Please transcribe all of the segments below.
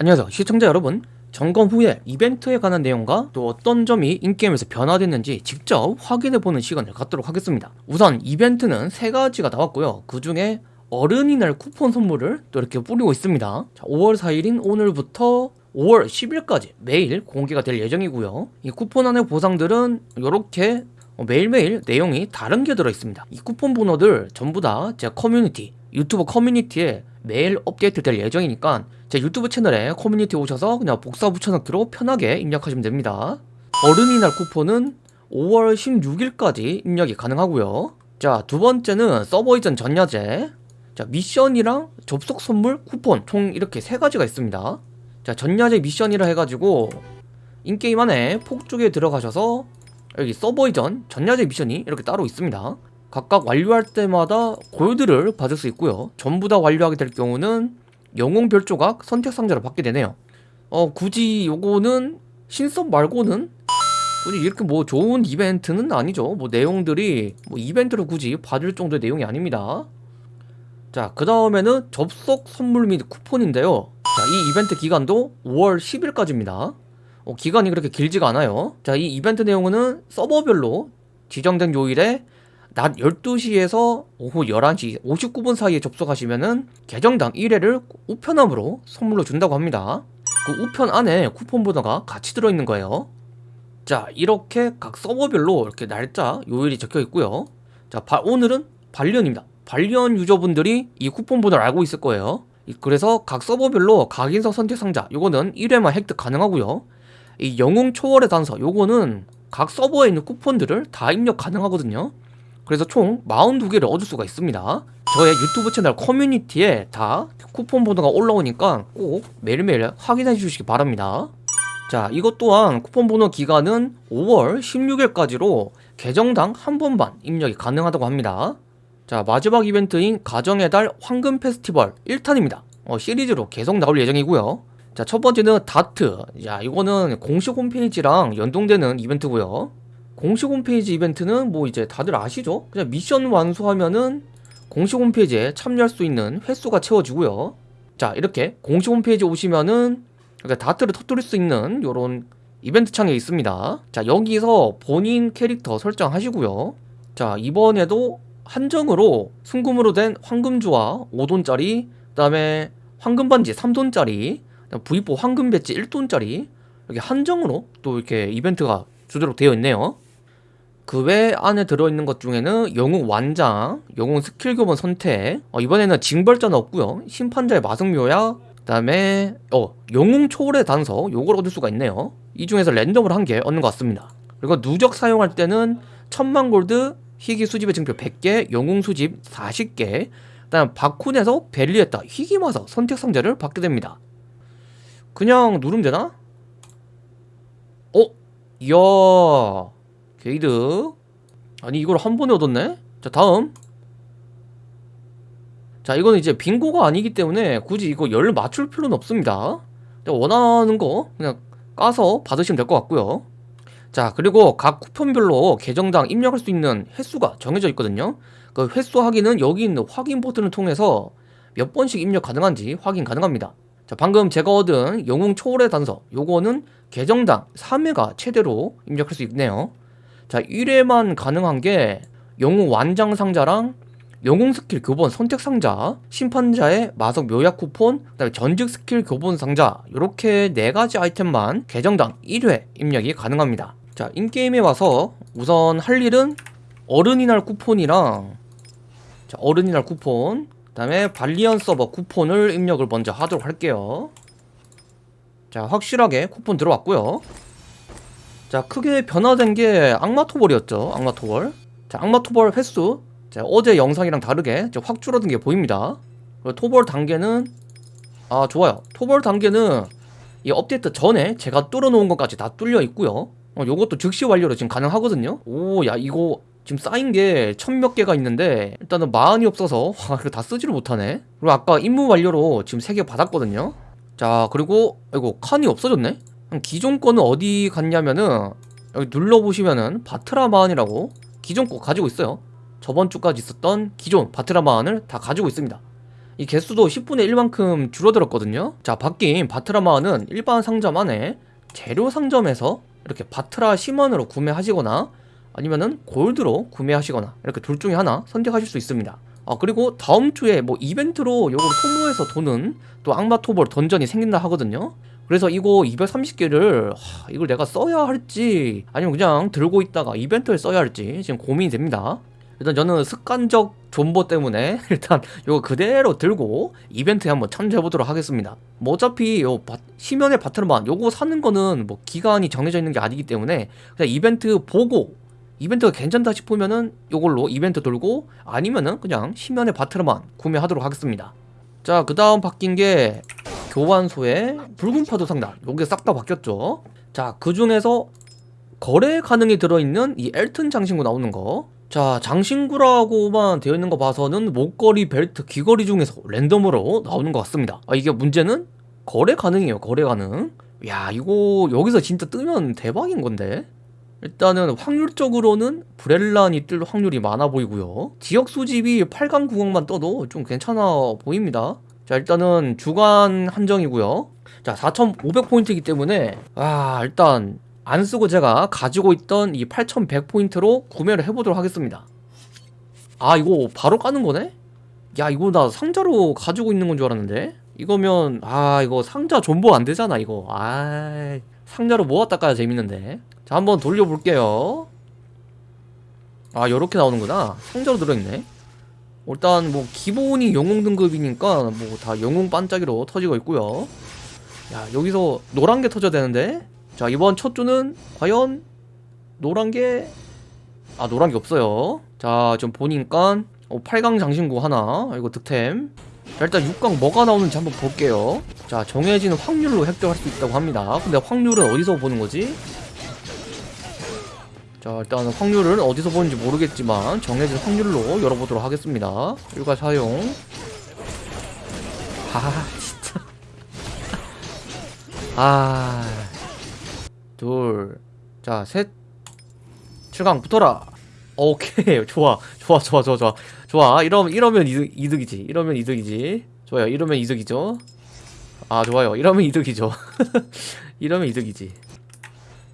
안녕하세요 시청자 여러분. 점검 후에 이벤트에 관한 내용과 또 어떤 점이 in-game에서 변화됐는지 직접 확인해보는 시간을 갖도록 하겠습니다. 우선 이벤트는 세 가지가 나왔고요. 그 중에 어른이날 쿠폰 선물을 또 이렇게 뿌리고 있습니다. 자, 5월 4일인 오늘부터 5월 10일까지 매일 공개가 될 예정이고요. 이 쿠폰 안의 보상들은 이렇게 매일매일 내용이 다른 게 들어있습니다. 이 쿠폰 번호들 전부 다 제 커뮤니티 유튜브 커뮤니티에 매일 업데이트 될 예정이니까 제 유튜브 채널에 커뮤니티 오셔서 그냥 복사 붙여넣기로 편하게 입력하시면 됩니다. 어른이날 쿠폰은 5월 16일까지 입력이 가능하고요. 자 두 번째는 서버 이전 전야제. 자 미션이랑 접속 선물 쿠폰 총 이렇게 세 가지가 있습니다. 자 전야제 미션이라 해가지고 인게임 안에 폭죽에 들어가셔서 여기 서버 이전 전야제 미션이 이렇게 따로 있습니다 각각 완료할 때마다 골드를 받을 수 있고요. 전부 다 완료하게 될 경우는 영웅 별조각 선택 상자를 받게 되네요. 어 굳이 요거는 신섭 말고는 굳이 이렇게 뭐 좋은 이벤트는 아니죠. 뭐 내용들이 뭐 이벤트를 굳이 받을 정도의 내용이 아닙니다. 자 그 다음에는 접속 선물 및 쿠폰인데요. 자 이 이벤트 기간도 5월 10일까지입니다. 어, 기간이 그렇게 길지가 않아요. 자 이 이벤트 내용은 서버별로 지정된 요일에 낮 12시에서 오후 11시 59분 사이에 접속하시면은 계정당 1회를 우편함으로 선물로 준다고 합니다. 그 우편 안에 쿠폰 번호가 같이 들어있는 거예요. 자 이렇게 각 서버별로 이렇게 날짜 요일이 적혀 있고요. 자 바, 오늘은 반련입니다. 반련 유저분들이 이 쿠폰 번호를 알고 있을 거예요. 그래서 각 서버별로 각인석 선택 상자 요거는 1회만 획득 가능하고요. 이 영웅 초월의 단서 요거는 각 서버에 있는 쿠폰들을 다 입력 가능하거든요. 그래서 총 42개를 얻을 수가 있습니다. 저의 유튜브 채널 커뮤니티에 다 쿠폰 번호가 올라오니까 꼭 매일매일 확인해 주시기 바랍니다. 자 이것 또한 쿠폰 번호 기간은 5월 16일까지로 계정당 한 번만 입력이 가능하다고 합니다. 자 마지막 이벤트인 가정의 달 황금 페스티벌 1탄입니다. 어, 시리즈로 계속 나올 예정이고요. 자 첫 번째는 다트. 자 이거는 공식 홈페이지랑 연동되는 이벤트고요 공식 홈페이지 이벤트는 뭐 이제 다들 아시죠? 그냥 미션 완수하면은 공식 홈페이지에 참여할 수 있는 횟수가 채워지고요. 자 이렇게 공식 홈페이지 오시면은 다트를 터뜨릴 수 있는 요런 이벤트 창이 있습니다. 자 여기서 본인 캐릭터 설정하시고요. 자 이번에도 한정으로 순금으로 된 황금주화 5돈짜리 그 다음에 황금반지 3돈짜리 V4 황금 배지 1돈짜리 이렇게 한정으로 또 이렇게 이벤트가 주도록 되어 있네요. 그 외 안에 들어있는 것 중에는 영웅 완장, 영웅 스킬 교본 선택. 어, 이번에는 징벌자는 없고요. 심판자의 마승묘약 그 다음에 어 영웅 초월의 단서. 요걸 얻을 수가 있네요. 이 중에서 랜덤으로 한 개 얻는 것 같습니다. 그리고 누적 사용할 때는 천만 골드 희귀 수집의 증표 100개 영웅 수집 40개. 그 다음 바쿤에서 벨리에다 희귀 마사 선택 상자를 받게 됩니다. 그냥 누르면 되나? 어? 이야 게이드 아니 이걸 한 번에 얻었네? 자 다음. 자 이거는 이제 빙고가 아니기 때문에 굳이 이거 열 맞출 필요는 없습니다. 원하는 거 그냥 까서 받으시면 될 것 같고요. 자 그리고 각 쿠폰별로 계정당 입력할 수 있는 횟수가 정해져 있거든요. 그 횟수 확인은 여기 있는 확인 버튼을 통해서 몇 번씩 입력 가능한지 확인 가능합니다. 자 방금 제가 얻은 영웅 초월의 단서 요거는 계정당 3회가 최대로 입력할 수 있네요 자 1회만 가능한 게 영웅 완장 상자랑 영웅 스킬 교본 선택 상자 심판자의 마석 묘약 쿠폰 그다음에 전직 스킬 교본 상자 이렇게 네 가지 아이템만 계정당 1회 입력이 가능합니다. 자 in-game에 와서 우선 할 일은 어른이날 쿠폰이랑 자, 어른이날 쿠폰 그 다음에 발리언 서버 쿠폰을 입력을 먼저 하도록 할게요. 자 확실하게 쿠폰 들어왔고요 자 크게 변화된 게 악마토벌이었죠. 악마토벌. 자 악마토벌 횟수. 자, 어제 영상이랑 다르게 확 줄어든 게 보입니다. 토벌 단계는 아 좋아요. 토벌 단계는 이 업데이트 전에 제가 뚫어놓은 것까지 다 뚫려 있고요. 어, 요것도 즉시 완료로 지금 가능하거든요. 오 야 이거 지금 쌓인 게 천 몇 개가 있는데 일단은 마흔이 없어서 와 이거 다 쓰지를 못하네. 그리고 아까 임무 완료로 지금 세 개 받았거든요. 자 그리고 이거 칸이 없어졌네 기존 거는 어디 갔냐면은 여기 눌러보시면은 바트라마안이라고 기존 거 가지고 있어요. 저번 주까지 있었던 기존 바트라마안을 다 가지고 있습니다. 이 개수도 10분의 1만큼 줄어들었거든요. 자 바뀐 바트라마는 일반 상점 안에 재료 상점에서 이렇게 바트라 심원으로 구매하시거나 아니면은 골드로 구매하시거나 이렇게 둘 중에 하나 선택하실 수 있습니다. 아 그리고 다음 주에 뭐 이벤트로 요걸 소모해서 도는 또 악마 토벌 던전이 생긴다 하거든요 그래서 이거 230개를 이걸 내가 써야 할지 아니면 그냥 들고 있다가 이벤트에 써야 할지 지금 고민이 됩니다. 일단 저는 습관적 존버 때문에 일단 이거 그대로 들고 이벤트에 한번 참조해 보도록 하겠습니다. 뭐 어차피 요 바, 시면의 바트르만 요거 사는 거는 뭐 기간이 정해져 있는 게 아니기 때문에 그냥 이벤트 보고 이벤트가 괜찮다 싶으면은 요걸로 이벤트 돌고 아니면은 그냥 시면의 바트르만 구매하도록 하겠습니다. 자 그 다음 바뀐 게 교환소의 붉은 파도 상단 요게 싹 다 바뀌었죠. 자 그 중에서 거래 가능이 들어있는 이 엘튼 장신구 나오는 거. 자 장신구라고만 되어 있는 거 봐서는 목걸이 벨트 귀걸이 중에서 랜덤으로 나오는 것 같습니다. 아 이게 문제는 거래 가능이에요 거래 가능. 야 이거 여기서 진짜 뜨면 대박인 건데. 일단은 확률적으로는 브렐란이 뜰 확률이 많아 보이고요. 지역 수집이 8강 9강만 떠도 좀 괜찮아 보입니다 자 일단은 주간 한정이고요. 자 4500포인트이기 때문에 아 일단 안 쓰고 제가 가지고 있던 이 8100포인트로 구매를 해보도록 하겠습니다. 아 이거 바로 까는 거네? 야 이거 나 상자로 가지고 있는 건 줄 알았는데? 이거면 아 이거 상자 존버 안 되잖아 이거. 아 상자로 모았다 까야 재밌는데. 자 한번 돌려볼게요. 아 요렇게 나오는구나. 상자로 들어있네 일단 뭐 기본이 영웅 등급이니까 뭐 다 영웅 반짝이로 터지고 있고요. 야 여기서 노란 게 터져야 되는데? 자 이번 첫 주는 과연 노란 게 아 노란 게 없어요. 자 좀 보니까 어, 8강 장신구 하나 이거 득템. 자 일단 6강 뭐가 나오는지 한번 볼게요. 자 정해진 확률로 획득할 수 있다고 합니다. 근데 확률은 어디서 보는 거지? 자 일단 확률은 어디서 보는지 모르겠지만 정해진 확률로 열어보도록 하겠습니다 일괄 사용 아 진짜 아 둘, 자, 셋, 7강 붙어라. 오케이, 좋아, 좋아, 좋아, 좋아, 좋아, 좋아. 이러면 이러면 이득, 이득이지. 이러면 이득이지. 좋아요. 이러면 이득이죠. 아, 좋아요. 이러면 이득이죠. 이러면 이득이지.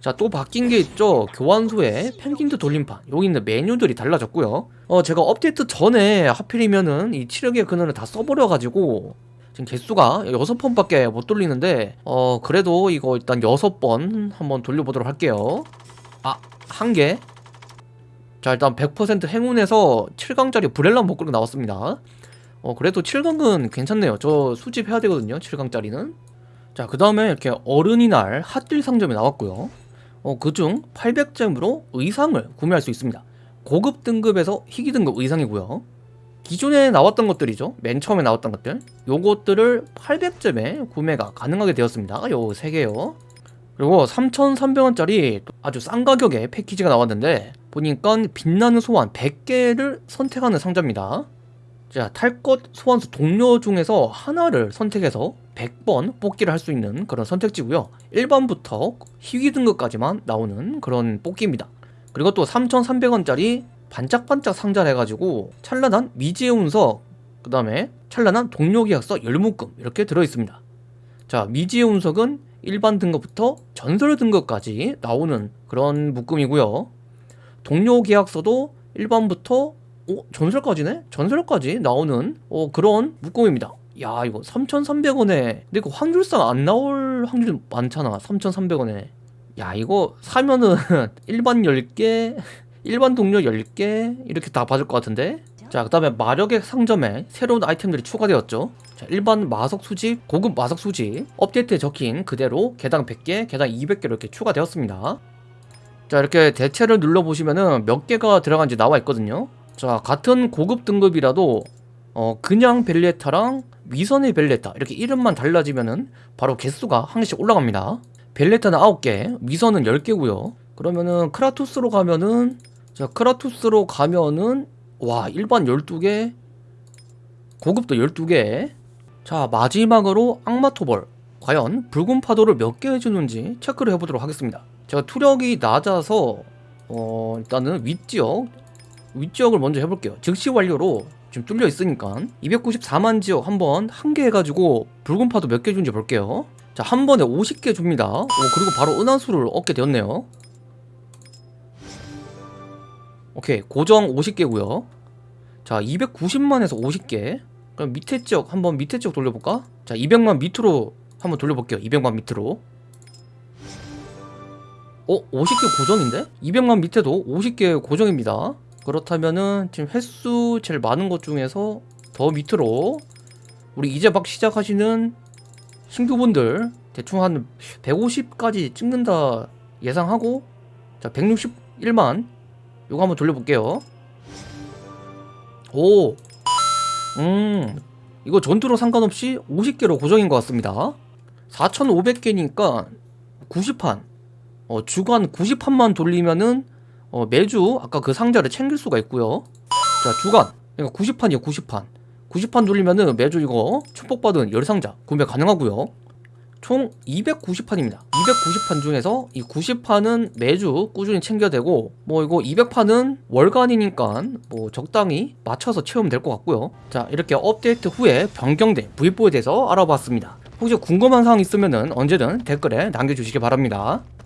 자, 또 바뀐 게 있죠. 교환소에 펭귄드 돌림판. 여기 있는 메뉴들이 달라졌고요. 어, 제가 업데이트 전에 하필이면은 이 치력의 근원을 다 써버려가지고 지금 개수가 6번 밖에 못 돌리는데 어 그래도 이거 일단 6번 한번 돌려보도록 할게요 아 한개 자 일단 100% 행운에서 7강짜리 브렐라 목걸이 나왔습니다 어 그래도 7강은 괜찮네요 저 수집해야 되거든요 7강짜리는 자 그 다음에 이렇게 어른이 날 핫딜 상점이 나왔고요 어 그중 800잼으로 의상을 구매할 수 있습니다. 고급 등급에서 희귀 등급 의상이고요. 기존에 나왔던 것들이죠. 맨 처음에 나왔던 것들. 요것들을 800점에 구매가 가능하게 되었습니다. 요 3개요. 그리고 3,300원짜리 아주 싼 가격에 패키지가 나왔는데 보니까 빛나는 소환 100개를 선택하는 상자입니다 자, 탈것 소환수 동료 중에서 하나를 선택해서 100번 뽑기를 할 수 있는 그런 선택지고요. 1번부터 희귀 등급까지만 나오는 그런 뽑기입니다. 그리고 또 3,300원짜리 반짝반짝 상자를 해가지고 찬란한 미지의 운석 그 다음에 찬란한 동료 계약서 열묶음 이렇게 들어있습니다. 자 미지의 운석은 일반 등급부터 전설 등급까지 나오는 그런 묶음이고요. 동료 계약서도 일반부터 오 전설까지네? 전설까지 나오는 어, 그런 묶음입니다. 야 이거 3,300원에. 근데 이거 확률상 안 나올 확률이 많잖아 3,300원에. 야 이거 사면은 일반 10개 일반 동료 10개 이렇게 다 받을 것 같은데? 자 그 다음에 마력의 상점에 새로운 아이템들이 추가되었죠. 자 일반 마석 수집, 고급 마석 수집 업데이트에 적힌 그대로 개당 100개, 개당 200개 이렇게 추가되었습니다. 자 이렇게 대체를 눌러보시면은 몇 개가 들어간지 나와 있거든요 자 같은 고급 등급이라도 어 그냥 벨레타랑 위선의 벨레타 이렇게 이름만 달라지면은 바로 개수가 한 개씩 올라갑니다. 벨레타는 9개, 위선은 10개고요. 그러면은 크라투스로 가면은 자 크라투스로 가면은 와 일반 12개 고급도 12개. 자 마지막으로 악마토벌. 과연 붉은 파도를 몇 개 해주는지 체크를 해보도록 하겠습니다. 제가 투력이 낮아서 어 일단은 윗지역 윗지역을 먼저 해볼게요. 즉시 완료로 지금 뚫려 있으니까 294만 지역 한번 한 개 해가지고 붉은 파도 몇개 준지 볼게요. 자 한 번에 50개 줍니다. 오 그리고 바로 은하수를 얻게 되었네요. 오케이 고정 50개고요. 자 290만에서 50개. 그럼 밑에 지역 한번 밑에 지역 돌려볼까? 자 200만 밑으로 한번 돌려볼게요. 200만 밑으로. 어? 50개 고정인데? 200만 밑에도 50개 고정입니다 그렇다면은 지금 횟수 제일 많은 것 중에서 더 밑으로 우리 이제 막 시작하시는 신규분들 대충 한 150까지 찍는다 예상하고 자 161만 요거 한번 돌려볼게요 오 음, 이거 전투로 상관없이 50개로 고정인 것 같습니다. 4,500개니까 90판. 어, 주간 90판만 돌리면은 어, 매주 아까 그 상자를 챙길 수가 있고요. 자, 주간. 그러니까 90판이요, 90판. 90판 돌리면은 매주 이거 축복받은 열상자 구매 가능하고요. 총 290판입니다. 290판 중에서 이 90판은 매주 꾸준히 챙겨야 되고 뭐 이거 200판은 월간이니까 뭐 적당히 맞춰서 채우면 될 것 같고요. 자 이렇게 업데이트 후에 변경된 V4에 대해서 알아봤습니다. 혹시 궁금한 사항 있으면 언제든 댓글에 남겨주시기 바랍니다.